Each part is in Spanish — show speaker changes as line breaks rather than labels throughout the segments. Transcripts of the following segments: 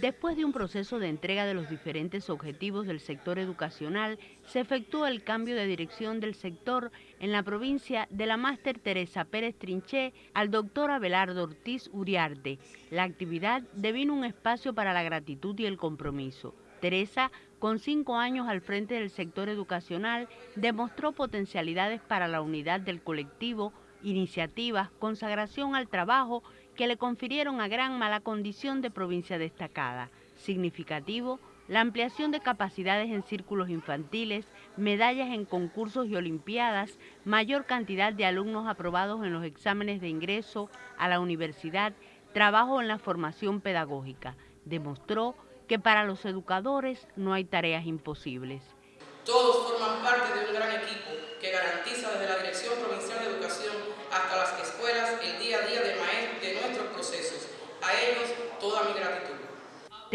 Después de un proceso de entrega de los diferentes objetivos del sector educacional, se efectuó el cambio de dirección del sector en la provincia de la máster Teresa Pérez Trinché al doctor Abelardo Ortiz Uriarte. La actividad devino un espacio para la gratitud y el compromiso. Teresa, con cinco años al frente del sector educacional, demostró potencialidades para la unidad del colectivo, iniciativas, consagración al trabajo que le confirieron a gran mala condición de provincia destacada. Significativo, la ampliación de capacidades en círculos infantiles, medallas en concursos y olimpiadas, mayor cantidad de alumnos aprobados en los exámenes de ingreso a la universidad, trabajo en la formación pedagógica. Demostró que para los educadores no hay tareas imposibles.
Todos forman parte de un gran equipo que garantiza desde la Dirección Provincial de Educación hasta las escuelas el día a día de, de nuestros procesos. A ellos toda mi gratitud.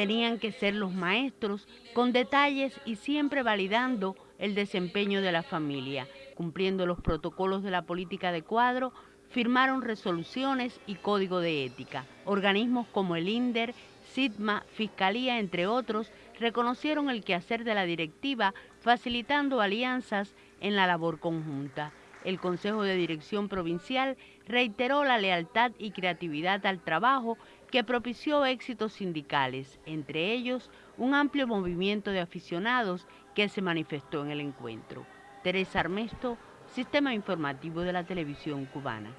Tenían que ser los maestros con detalles y siempre validando el desempeño de la familia, cumpliendo los protocolos de la política de cuadro, firmaron resoluciones y código de ética. Organismos como el INDER, SIDMA, Fiscalía, entre otros, reconocieron el quehacer de la directiva, facilitando alianzas en la labor conjunta. El Consejo de Dirección Provincial reiteró la lealtad y creatividad al trabajo que propició éxitos sindicales, entre ellos un amplio movimiento de aficionados que se manifestó en el encuentro. Teresa Armesto, Sistema Informativo de la Televisión Cubana.